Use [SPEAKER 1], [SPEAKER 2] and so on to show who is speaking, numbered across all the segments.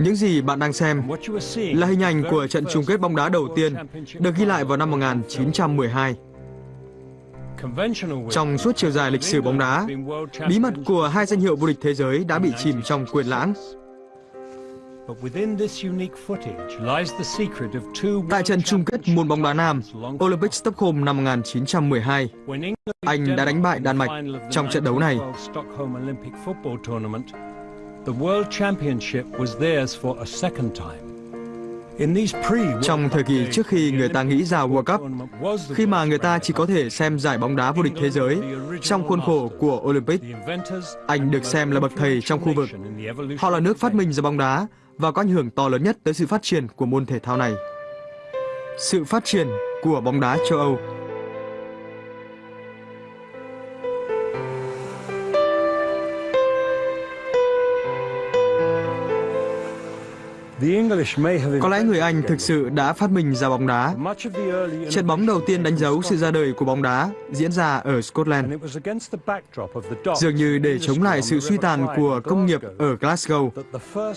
[SPEAKER 1] Những gì bạn đang xem là hình ảnh của trận chung kết bóng đá đầu tiên được ghi lại vào năm 1912. Trong suốt chiều dài lịch sử bóng đá, bí mật của hai danh hiệu vô địch thế giới đã bị chìm trong quyền lãng. Tại trận chung kết môn bóng đá nam Olympic Stockholm năm 1912, Anh đã đánh bại Đan Mạch trong trận đấu này.
[SPEAKER 2] The World Championship was theirs for a second time.
[SPEAKER 1] Trong thời kỳ trước khi người ta nghĩ ra World Cup, khi mà người ta chỉ có thể xem giải bóng đá vô địch thế giới trong khuôn khổ của Olympic, Anh được xem là bậc thầy trong khu vực. Họ là nước phát minh ra bóng đá và có ảnh hưởng to lớn nhất tới sự phát triển của môn thể thao này. Sự phát triển của bóng đá châu Âu Có lẽ người Anh thực sự đã phát minh ra bóng đá. Trận bóng đầu tiên đánh dấu sự ra đời của bóng đá diễn ra ở Scotland. Dường như để chống lại sự suy tàn của công nghiệp ở Glasgow,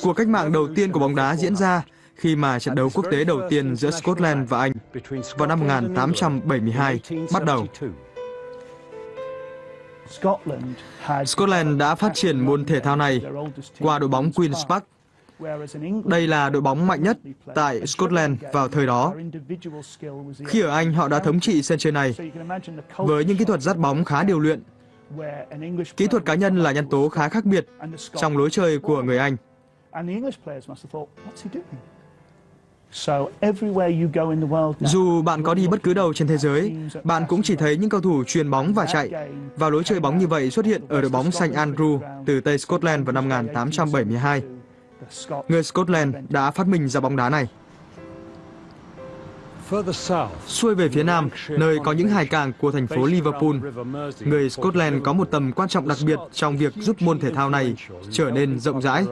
[SPEAKER 1] cuộc cách mạng đầu tiên của bóng đá diễn ra khi mà trận đấu quốc tế đầu tiên giữa Scotland và Anh vào năm 1872 bắt đầu. Scotland đã phát triển môn thể thao này qua đội bóng Queen's Park đây là đội bóng mạnh nhất tại Scotland vào thời đó. Khi ở Anh, họ đã thống trị sân chơi này với những kỹ thuật dắt bóng khá điều luyện. Kỹ thuật cá nhân là nhân tố khá khác biệt trong lối chơi của người Anh. Dù bạn có đi bất cứ đâu trên thế giới, bạn cũng chỉ thấy những cầu thủ truyền bóng và chạy. Và lối chơi bóng như vậy xuất hiện ở đội bóng St Andrew từ Tây Scotland vào năm 1872. Người Scotland đã phát minh ra bóng đá này. Xuôi về phía nam, nơi có những hải cảng của thành phố Liverpool, người Scotland có một tầm quan trọng đặc biệt trong việc giúp môn thể thao này trở nên rộng rãi.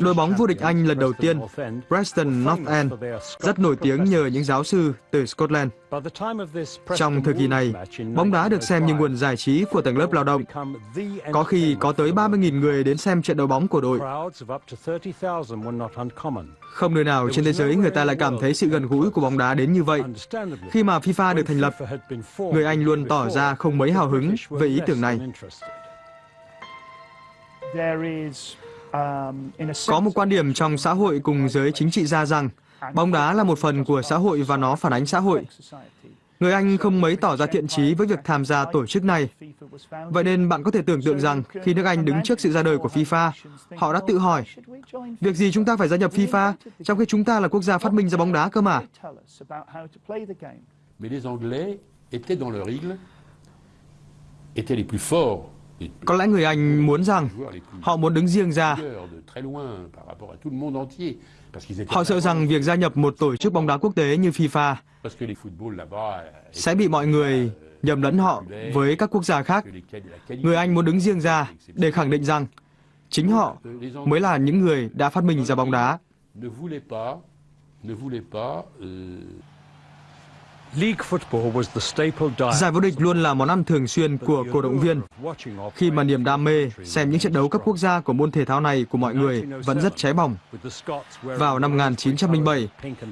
[SPEAKER 1] Đội bóng vô địch Anh lần đầu tiên, Preston North End, rất nổi tiếng nhờ những giáo sư từ Scotland. Trong thời kỳ này, bóng đá được xem như nguồn giải trí của tầng lớp lao động. Có khi có tới 30.000 người đến xem trận đấu bóng của đội. Không nơi nào trên thế giới người ta lại cảm thấy sự gần gũi của bóng đá đến như vậy. Khi mà FIFA được thành lập, người Anh luôn tỏ ra không mấy hào hứng về ý tưởng này. Có một quan điểm trong xã hội cùng giới chính trị gia rằng bóng đá là một phần của xã hội và nó phản ánh xã hội. Người Anh không mấy tỏ ra thiện chí với việc tham gia tổ chức này. Vậy nên bạn có thể tưởng tượng rằng khi nước Anh đứng trước sự ra đời của FIFA, họ đã tự hỏi, việc gì chúng ta phải gia nhập FIFA trong khi chúng ta là quốc gia phát minh ra bóng đá cơ mà? étaient les plus forts có lẽ người Anh muốn rằng họ muốn đứng riêng ra. Họ sợ rằng việc gia nhập một tổ chức bóng đá quốc tế như FIFA sẽ bị mọi người nhầm lẫn họ với các quốc gia khác. Người Anh muốn đứng riêng ra để khẳng định rằng chính họ mới là những người đã phát minh ra bóng đá. Giải vô địch luôn là món ăn thường xuyên của cổ động viên. Khi mà niềm đam mê xem những trận đấu cấp quốc gia của môn thể thao này của mọi người vẫn rất cháy bỏng. Vào năm 1907,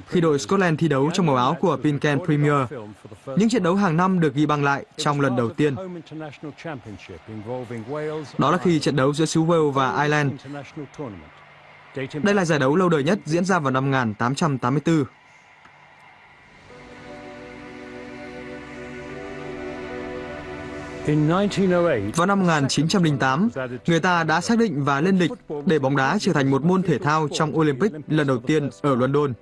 [SPEAKER 1] khi đội Scotland thi đấu trong màu áo của Pinken Premier, những trận đấu hàng năm được ghi băng lại trong lần đầu tiên. Đó là khi trận đấu giữa xứ Wales và Ireland. Đây là giải đấu lâu đời nhất diễn ra vào năm 1884. Vào năm 1908, người ta đã xác định và lên lịch để bóng đá trở thành một môn thể thao trong Olympic lần đầu tiên ở London.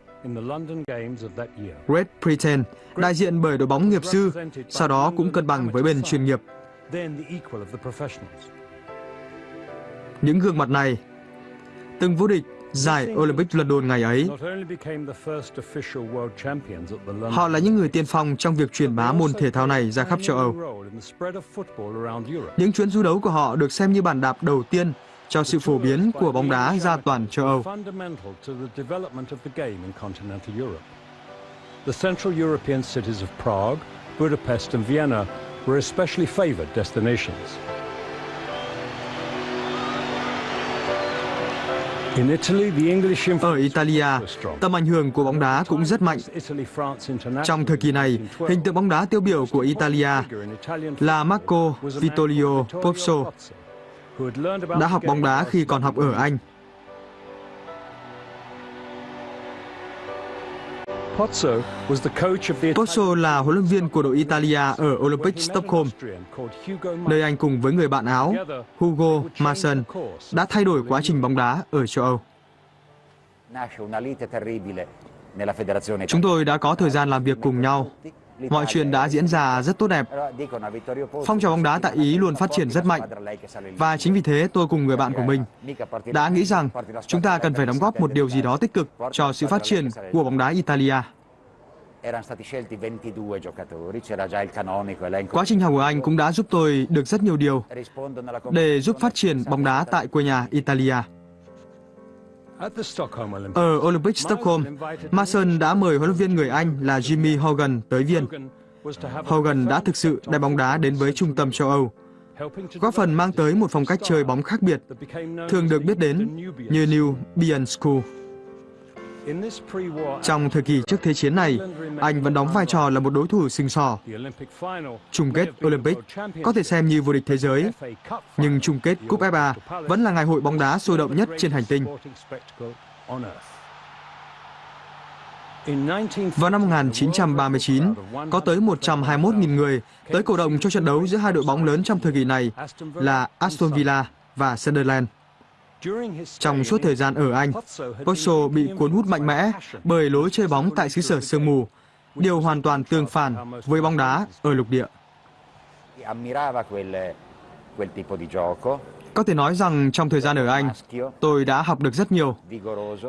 [SPEAKER 1] Great Britain, đại diện bởi đội bóng nghiệp dư, sau đó cũng cân bằng với bên chuyên nghiệp. Những gương mặt này, từng vô địch giải Olympic London ngày ấy. Họ là những người tiên phong trong việc truyền bá môn thể thao này ra khắp châu Âu. Những chuyến du đấu của họ được xem như bàn đạp đầu tiên cho sự phổ biến của bóng đá ra toàn châu Âu. The Central European cities of Prague, Budapest and Vienna were especially favored destinations. Ở Italia, tầm ảnh hưởng của bóng đá cũng rất mạnh. Trong thời kỳ này,
[SPEAKER 2] in 1912,
[SPEAKER 1] hình tượng bóng đá tiêu biểu của Italia là Marco Vittorio Pozzo, đã học bóng đá khi còn học ở Anh.
[SPEAKER 2] Pozzo was the coach of the
[SPEAKER 1] Pozzo là huấn luyện viên của đội Italia ở Olympic Stockholm, nơi anh cùng với người bạn Áo Hugo Mason đã thay đổi quá trình bóng đá ở châu Âu. Chúng tôi đã có thời gian làm việc cùng nhau. Mọi chuyện đã diễn ra rất tốt đẹp. Phong trào bóng đá tại Ý luôn phát triển rất mạnh. Và chính vì thế, tôi cùng người bạn của mình đã nghĩ rằng chúng ta cần phải đóng góp một điều gì đó tích cực cho sự phát triển của bóng đá Italia. Quá trình học ở Anh cũng đã giúp tôi được rất nhiều điều để giúp phát triển bóng đá tại quê nhà Italia. Ở Olympic Stockholm, Mason đã mời huấn luyện viên người Anh là Jimmy Hogan tới Viên.
[SPEAKER 2] Hogan
[SPEAKER 1] đã thực sự đem bóng đá đến với trung tâm châu Âu, góp phần mang tới một phong cách chơi bóng khác biệt, thường được biết đến như New Bian School. Trong thời kỳ trước Thế chiến này, Anh vẫn đóng vai trò là một đối thủ sừng sò. Chung kết Olympic có thể xem như vô địch thế giới, nhưng chung kết Cúp FA vẫn là ngày hội bóng đá sôi động nhất trên hành tinh. Vào năm 1939, có tới 121.000 người tới cổ động cho trận đấu giữa hai đội bóng lớn trong thời kỳ này là Aston Villa và Sunderland.
[SPEAKER 2] During his stay
[SPEAKER 1] Trong suốt thời gian ở Anh,
[SPEAKER 2] been
[SPEAKER 1] bị cuốn hút mạnh mẽ bởi lối chơi bóng tại xứ sở sương mù, điều hoàn toàn tương phản với bóng đá ở lục địa. Có thể nói rằng trong thời gian ở Anh, tôi đã học được rất nhiều.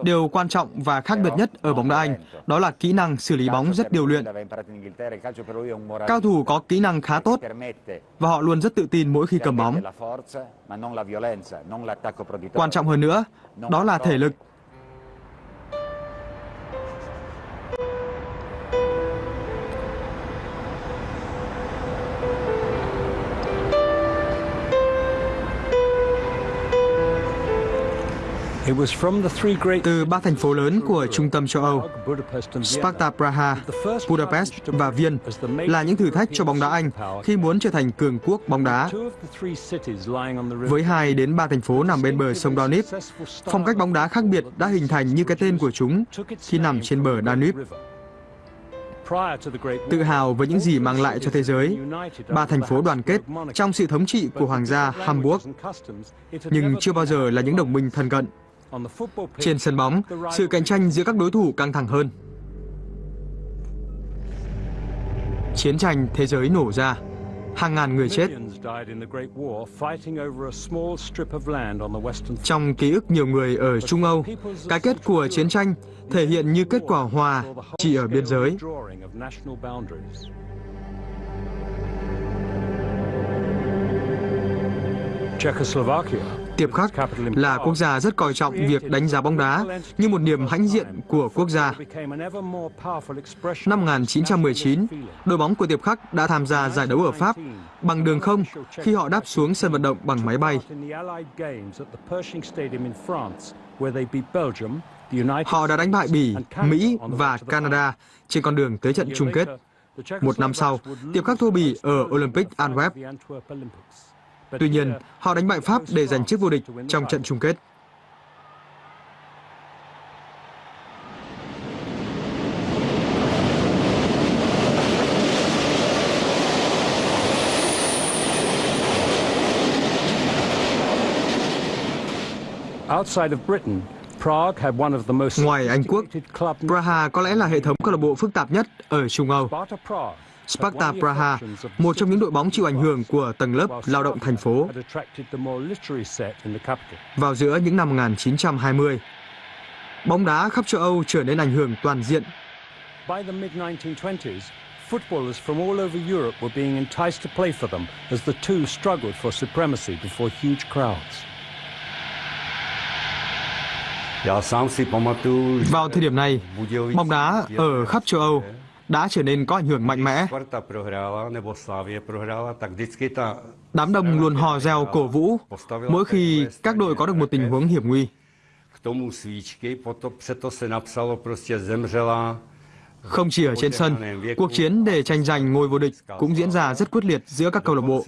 [SPEAKER 1] Điều quan trọng và khác biệt nhất ở bóng đá Anh đó là kỹ năng xử lý bóng rất điều luyện. Cao thủ có kỹ năng khá tốt và họ luôn rất tự tin mỗi khi cầm bóng. Quan trọng hơn nữa, đó là thể lực. Từ ba thành phố lớn của trung tâm châu Âu, Sparta Praha, Budapest và Viên là những thử thách cho bóng đá Anh khi muốn trở thành cường quốc bóng đá. Với hai đến ba thành phố nằm bên bờ sông Danube, phong cách bóng đá khác biệt đã hình thành như cái tên của chúng khi nằm trên bờ Danube. Tự hào với những gì mang lại cho thế giới, ba thành phố đoàn kết trong sự thống trị của Hoàng gia Hamburg, nhưng chưa bao giờ là những đồng minh thân cận. Trên sân bóng, sự cạnh tranh giữa các đối thủ căng thẳng hơn. Chiến tranh thế giới nổ ra, hàng ngàn người chết. Trong ký ức nhiều người ở Trung Âu, cái kết của chiến tranh thể hiện như kết quả hòa chỉ ở biên giới.
[SPEAKER 2] Czechoslovakia
[SPEAKER 1] Tiệp khắc là quốc gia rất coi trọng việc đánh giá bóng đá như một niềm hãnh diện của quốc gia. Năm 1919, đội bóng của Tiệp Khắc đã tham gia giải đấu ở Pháp bằng đường không khi họ đáp xuống sân vận động bằng máy bay. Họ đã đánh bại Bỉ, Mỹ và Canada trên con đường tới trận chung kết. Một năm sau, Tiệp Khắc thua Bỉ ở Olympic Antwerp. Tuy nhiên, họ đánh bại Pháp để giành chức vô địch trong trận chung kết. Ngoài Anh Quốc, Praha có lẽ là hệ thống câu lạc bộ phức tạp nhất ở Trung Âu.
[SPEAKER 2] Sparta
[SPEAKER 1] Praha, một trong những đội bóng chịu ảnh hưởng của tầng lớp lao động thành phố vào giữa những năm 1920. Bóng đá khắp châu Âu trở nên ảnh hưởng toàn diện.
[SPEAKER 2] By the mid-1920s, footballers from all over Europe were being enticed to play for them as the two struggled for supremacy before huge crowds.
[SPEAKER 1] Vào thời điểm này, bóng đá ở khắp châu Âu đã trở nên có ảnh hưởng mạnh mẽ. Đám đông luôn hò reo cổ vũ mỗi khi các đội có được một tình huống hiểm nguy. Không chỉ ở trên sân, cuộc chiến để tranh giành ngôi vô địch cũng diễn ra rất quyết liệt giữa các câu lạc bộ.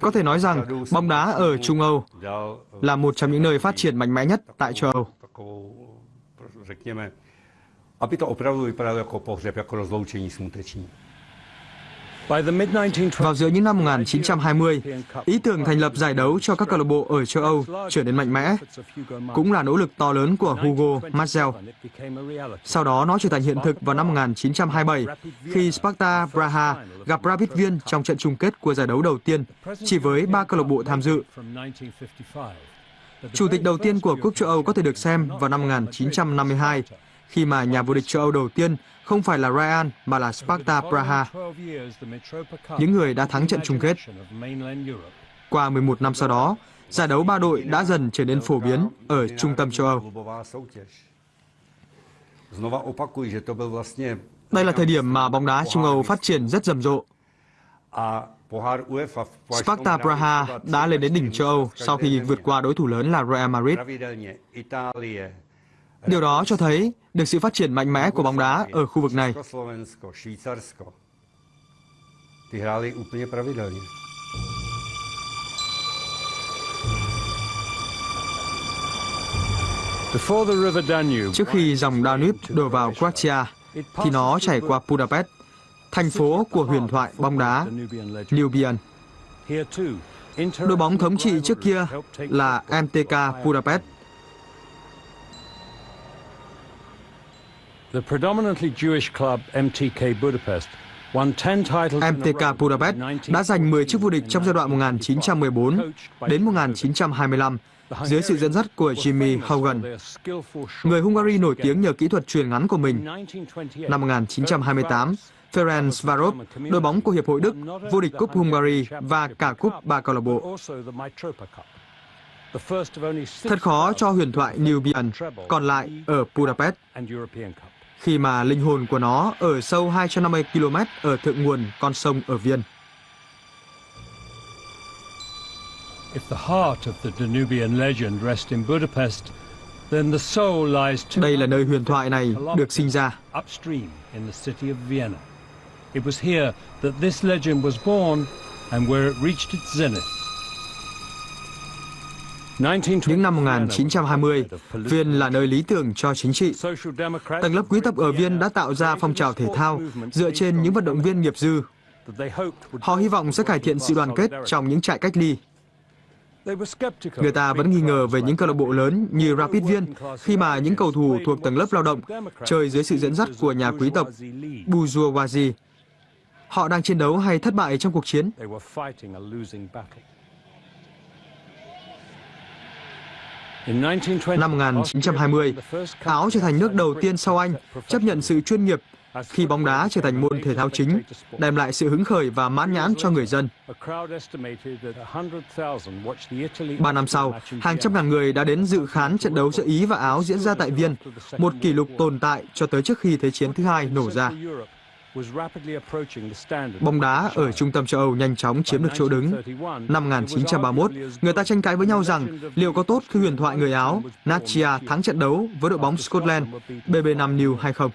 [SPEAKER 1] Có thể nói rằng bóng đá ở Trung Âu là một trong những nơi phát triển mạnh mẽ nhất tại châu Âu.
[SPEAKER 3] Řekněme, aby to opravdu vypadalo jako pohřeb, jako rozloučení smuteční.
[SPEAKER 2] By the mid-1920s,
[SPEAKER 1] Vào giữa những năm 1920, ý tưởng thành lập giải đấu cho các câu lạc bộ ở châu Âu trở nên mạnh mẽ, cũng là nỗ lực to lớn của Hugo Marcel. Sau đó nó trở thành hiện thực vào năm 1927 khi Sparta Praha gặp Rapid Viên trong trận chung kết của giải đấu đầu tiên, chỉ với ba câu lạc bộ tham dự. Chủ tịch đầu tiên của Cúp châu Âu có thể được xem vào năm 1952, khi mà nhà vô địch châu Âu đầu tiên không phải là Real mà là Sparta Praha, những người đã thắng trận chung kết. Qua 11 năm sau đó, giải đấu ba đội đã dần trở nên phổ biến ở trung tâm châu Âu. Đây là thời điểm mà bóng đá Trung Âu phát triển rất rầm rộ. Sparta Praha đã lên đến đỉnh châu Âu sau khi vượt qua đối thủ lớn là Real Madrid. Điều đó cho thấy được sự phát triển mạnh mẽ của bóng đá ở khu vực này. Trước khi dòng Danube đổ vào Croatia, thì nó chảy qua Budapest, thành phố của huyền thoại bóng đá Nubian. Đội bóng thống trị trước kia là MTK Budapest.
[SPEAKER 2] The predominantly Jewish club MTK Budapest won 10 titles in a row
[SPEAKER 1] MTK Budapest đã giành 10 chức vô địch trong giai đoạn 1914 đến 1925 dưới sự dẫn dắt của Jimmy Hogan, người Hungary nổi tiếng nhờ kỹ thuật truyền ngắn của mình. Năm 1928, Ferenc Varov, đội bóng của Hiệp hội Đức, vô địch cúp Hungary và cả cúp ba câu lạc bộ. Thật khó cho huyền thoại Nubian còn lại ở Budapest khi mà linh hồn của nó ở sâu 250 km ở thượng nguồn con sông ở Viên.
[SPEAKER 2] If the heart of the Danubian legend rests in Budapest, then the soul lies two
[SPEAKER 1] Đây là nơi huyền thoại này được sinh ra.
[SPEAKER 2] It was here that this legend was born and where it reached its zenith.
[SPEAKER 1] Những năm 1920, Viên là nơi lý tưởng cho chính trị. Tầng lớp quý tộc ở Viên đã tạo ra phong trào thể thao dựa trên những vận động viên nghiệp dư. Họ hy vọng sẽ cải thiện sự đoàn kết trong những trại cách ly. Người ta vẫn nghi ngờ về những câu lạc bộ lớn như Rapid Viên khi mà những cầu thủ thuộc tầng lớp lao động chơi dưới sự dẫn dắt của nhà quý tộc bourgeoisie. Họ đang chiến đấu hay thất bại trong cuộc chiến? Năm 1920, Áo trở thành nước đầu tiên sau Anh chấp nhận sự chuyên nghiệp khi bóng đá trở thành môn thể thao chính, đem lại sự hứng khởi và mãn nhãn cho người dân. Ba năm sau, hàng trăm ngàn người đã đến dự khán trận đấu giữa Ý và Áo diễn ra tại Viên, một kỷ lục tồn tại cho tới trước khi Thế chiến thứ hai nổ ra. Bóng đá ở trung tâm châu Âu nhanh chóng chiếm được chỗ đứng. Năm 1931, người ta tranh cãi với nhau rằng liệu có tốt khi huyền thoại người Áo Nachia thắng trận đấu với đội bóng Scotland BB5 New hay không.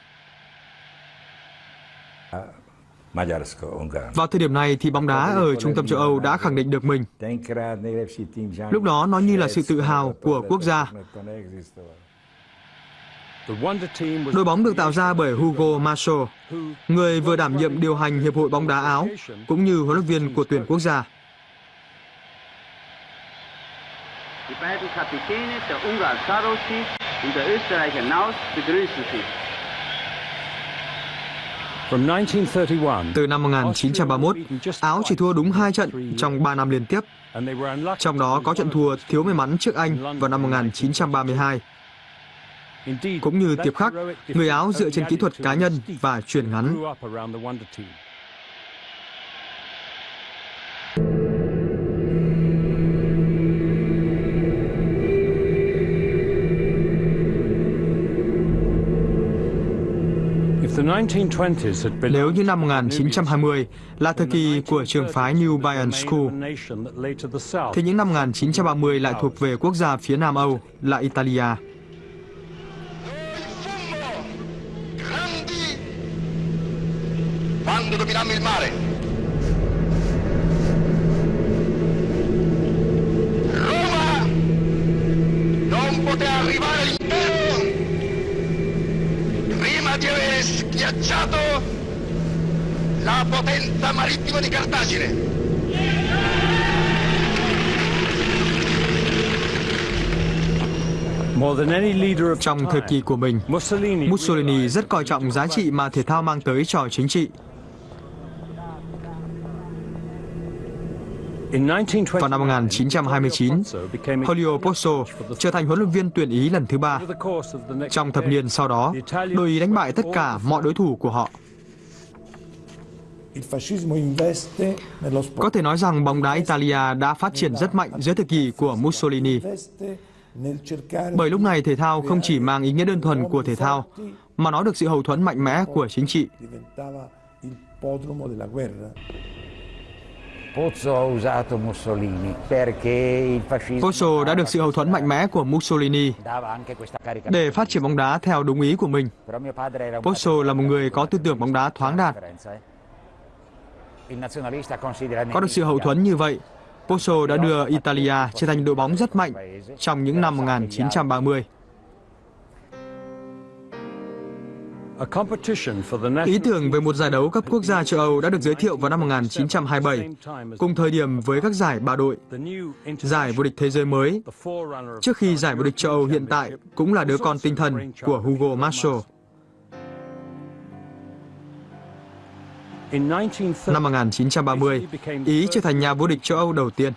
[SPEAKER 1] Vào thời điểm này thì bóng đá ở trung tâm châu Âu đã khẳng định được mình. Lúc đó nó như là sự tự hào của quốc gia. Đội bóng được tạo ra bởi Hugo Marshall, người vừa đảm nhiệm điều hành Hiệp hội bóng đá Áo, cũng như huấn luyện viên của tuyển quốc gia.
[SPEAKER 4] Die beiden Kapitäne, der Ungar Sarosi und der Österreicher Naus, begrüßen Sie.
[SPEAKER 1] Từ năm 1931, Áo chỉ thua đúng hai trận trong 3 năm liên tiếp, trong đó có trận thua thiếu may mắn trước Anh vào năm 1932. Cũng như Tiệp Khắc, người Áo dựa trên kỹ thuật cá nhân và truyền ngắn. Nếu như năm 1920 là thời kỳ của trường phái New Bayern School, thì những năm 1930 lại thuộc về quốc gia phía Nam Âu là Italia.
[SPEAKER 5] Marittima di Cartagine.
[SPEAKER 1] Trong thời kỳ của mình, Mussolini rất coi trọng giá trị mà thể thao mang tới cho chính trị. Vào năm 1929, Julio Pozzo trở thành huấn luyện viên tuyển Ý lần thứ ba. Trong thập niên sau đó, đội Ý đánh bại tất cả mọi đối thủ của họ. Có thể nói rằng bóng đá Italia đã phát triển rất mạnh dưới thời kỳ của Mussolini. Bởi lúc này thể thao không chỉ mang ý nghĩa đơn thuần của thể thao, mà nó được sự hậu thuẫn mạnh mẽ của chính trị.
[SPEAKER 6] Pozzo ha usato Mussolini perché il fascismo
[SPEAKER 1] Pozzo đã được sự hậu thuẫn mạnh mẽ của Mussolini để phát triển bóng đá theo đúng ý của mình. Pozzo là một người có tư tưởng bóng đá thoáng đạt. Có được sự hậu thuẫn như vậy, Pozzo đã đưa Italia trở thành đội bóng rất mạnh trong những năm 1930. Ý tưởng về một giải đấu cấp quốc gia châu Âu đã được giới thiệu vào năm 1927, cùng thời điểm với các giải ba đội, giải vô địch thế giới mới, trước khi giải vô địch châu Âu hiện tại cũng là đứa con tinh thần của Hugo Marshall. Năm 1930, Ý trở thành nhà vô địch châu Âu đầu tiên.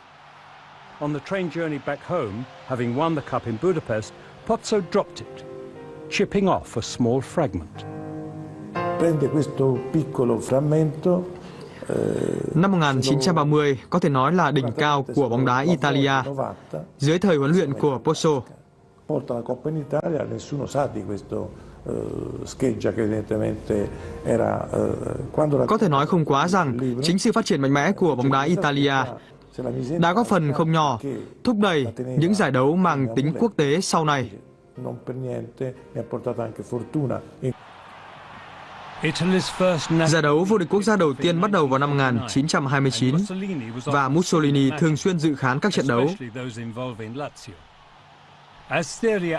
[SPEAKER 2] On the train journey back home, having won the cup in Budapest, Pozzo dropped it, chipping off a small fragment.
[SPEAKER 7] Prende questo piccolo frammento
[SPEAKER 1] Năm 1930 có thể nói là đỉnh cao của bóng đá Italia dưới thời huấn luyện của Pozzo.
[SPEAKER 7] Eh, scheggia che evidentemente era eh, quando la
[SPEAKER 1] Có thể nói không quá rằng chính sự phát triển mạnh mẽ của bóng đá Italia đã góp phần không nhỏ
[SPEAKER 7] che
[SPEAKER 1] thúc đẩy những giải đấu mang tính quốc tế sau này. Giải đấu vô địch quốc gia đầu tiên bắt đầu vào năm 1929 và Mussolini thường xuyên dự khán các trận đấu. Asteria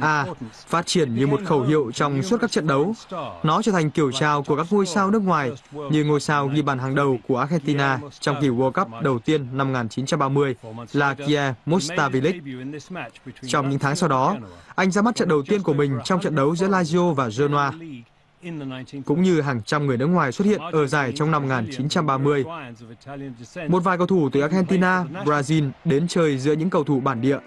[SPEAKER 1] A phát triển như một khẩu hiệu trong suốt các trận đấu. Nó trở thành kiểu chào của các ngôi sao nước ngoài như ngôi sao ghi bàn hàng đầu của Argentina trong kỳ World Cup đầu tiên năm 1930 là Kier Mustavilic. Trong những tháng sau đó, anh ra mắt trận đầu tiên của mình trong trận đấu giữa Lazio và Genoa, cũng như hàng trăm người nước ngoài xuất hiện ở giải trong năm 1930. Một vài cầu thủ từ Argentina, Brazil đến chơi giữa những cầu thủ bản địa.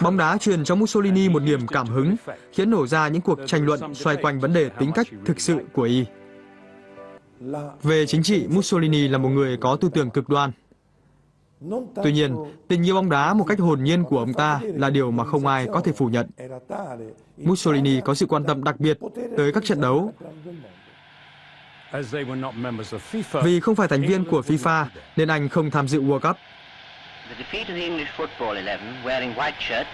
[SPEAKER 1] Bóng đá truyền cho Mussolini một niềm cảm hứng, khiến nổ ra những cuộc tranh luận xoay quanh vấn đề tính cách thực sự của y. Về chính trị, Mussolini là một người có tư tưởng cực đoan. Tuy nhiên, tình yêu bóng đá một cách hồn nhiên của ông ta là điều mà không ai có thể phủ nhận. Mussolini có sự quan tâm đặc biệt tới các trận đấu vì không phải thành viên của FIFA nên anh không tham dự World Cup.
[SPEAKER 4] The defeat of the English football 11 wearing white shirts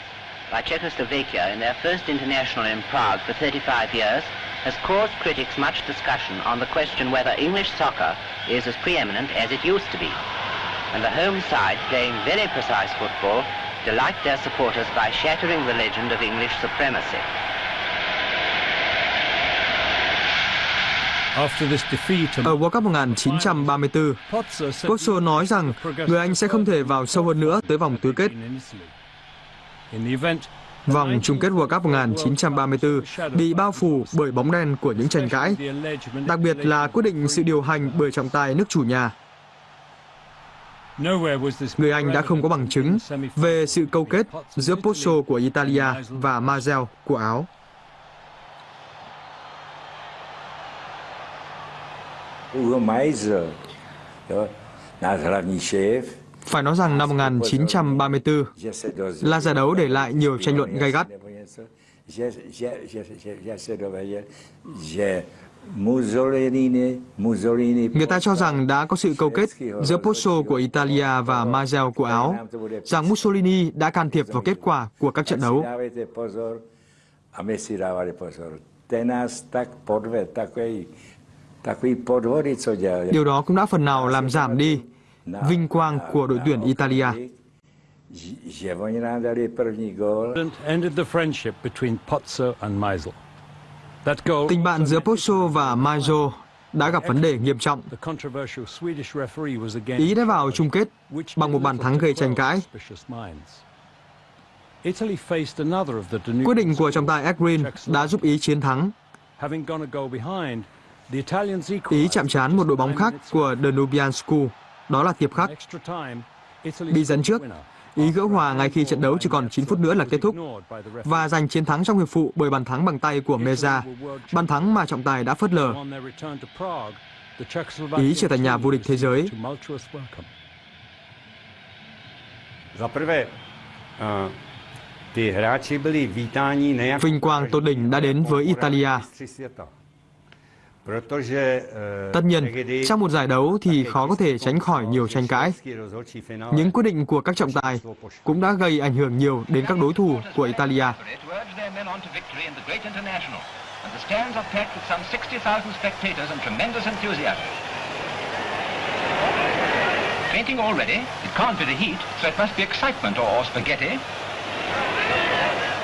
[SPEAKER 4] by Czechoslovakia in their first international in Prague for 35 years has caused critics much discussion on the question whether English soccer is as preeminent as it used to be. And the home side, playing very precise football, delight their supporters by shattering the legend of English supremacy.
[SPEAKER 1] Ở World Cup 1934, Pozzo nói rằng người Anh sẽ không thể vào sâu hơn nữa tới vòng tứ kết. Vòng chung kết World Cup 1934 bị bao phủ bởi bóng đen của những tranh cãi, đặc biệt là quyết định sự điều hành bởi trọng tài nước chủ nhà. Người Anh đã không có bằng chứng về sự câu kết giữa Pozzo của Italia và Mazel của Áo.
[SPEAKER 8] Meiser,
[SPEAKER 1] Phải nói rằng năm 1934 là giải đấu để lại nhiều tranh luận gay gắt. Người ta cho rằng đã có sự câu kết giữa Pozzo của Italia và Mazel của Áo, rằng Mussolini đã can thiệp vào kết quả của các trận đấu. Điều đó cũng đã phần nào làm giảm đi vinh quang của đội tuyển Italia. Tình bạn giữa Pozzo và Maggio đã gặp vấn đề nghiêm trọng. Ý đã vào chung kết bằng một bàn thắng gây tranh cãi. Quyết định của trọng tài Ekrin đã giúp Ý chiến thắng. Ý chạm trán một đội bóng khác của Danubian School, đó là Tiệp Khắc. Bị dẫn trước. Ý gỡ hòa ngay khi trận đấu chỉ còn 9 phút nữa là kết thúc và giành chiến thắng trong hiệp phụ bởi bàn thắng bằng tay của Meza, bàn thắng mà trọng tài đã phớt lờ. Ý trở thành nhà vô địch thế giới.
[SPEAKER 3] eh,
[SPEAKER 1] Vinh quang tốt đỉnh đã đến với Italia. Tất nhiên, trong một giải đấu thì khó có thể tránh khỏi nhiều tranh cãi. Những quyết định của các trọng tài cũng đã gây ảnh hưởng nhiều đến các đối thủ của Italia.
[SPEAKER 5] to urge their men on to victory in the great international. And the stands are packed with some 60,000 spectators and tremendous enthusiasm. Fainting already? It can't be the heat, so it must be excitement or, or spaghetti.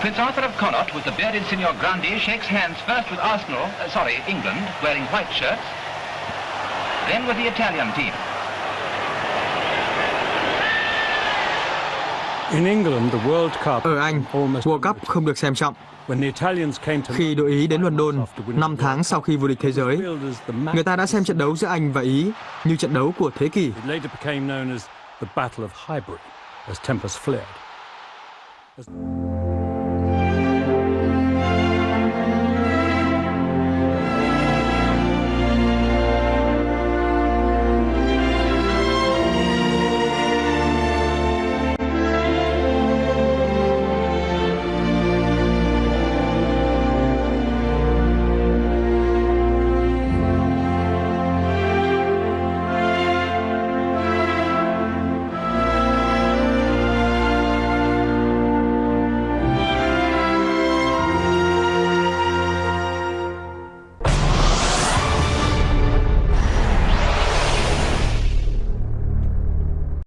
[SPEAKER 5] Prince Arthur of Connaught with the bearded Signor Grandi shakes hands first with Arsenal, uh, sorry, England, wearing white shirts, then with the Italian team.
[SPEAKER 2] In England, the World Cup
[SPEAKER 1] Ở Anh,
[SPEAKER 2] almost
[SPEAKER 1] World Cup không được xem trọng.
[SPEAKER 2] when the Italians came to
[SPEAKER 1] Khi đội Ý đến London 5 tháng sau khi vô địch thế giới, người ta đã xem trận đấu giữa Anh và Ý như trận đấu của thế kỷ.
[SPEAKER 2] It later became known as the Battle of Highbury, as tempers flared. As-